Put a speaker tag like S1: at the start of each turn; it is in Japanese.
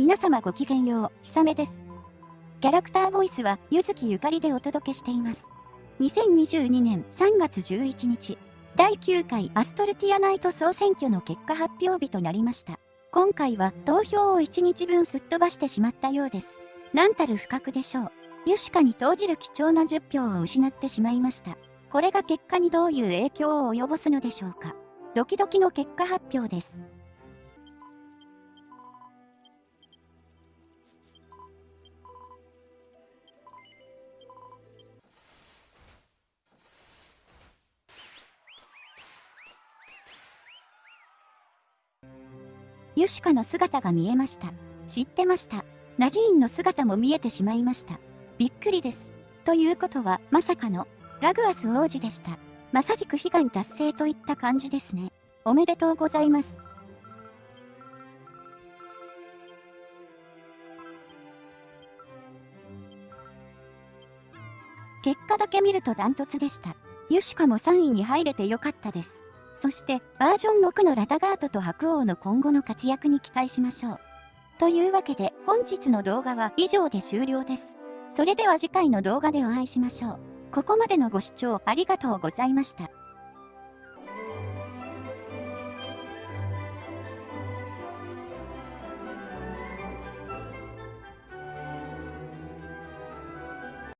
S1: 皆様ごきげんよう、ひさめです。キャラクターボイスは、ゆずきゆかりでお届けしています。2022年3月11日、第9回アストルティアナイト総選挙の結果発表日となりました。今回は投票を1日分すっ飛ばしてしまったようです。何たる不覚でしょう。ユシカに投じる貴重な10票を失ってしまいました。これが結果にどういう影響を及ぼすのでしょうか。ドキドキの結果発表です。ユシカの姿が見えました。知ってました。ナジーンの姿も見えてしまいました。びっくりです。ということは、まさかの、ラグアス王子でした。まさしく悲願達成といった感じですね。おめでとうございます。結果だけ見るとダントツでした。ユシカも3位に入れてよかったです。そして、バージョン6のラタガートと白王の今後の活躍に期待しましょう。というわけで、本日の動画は以上で終了です。それでは次回の動画でお会いしましょう。ここまでのご視聴ありがとうございました。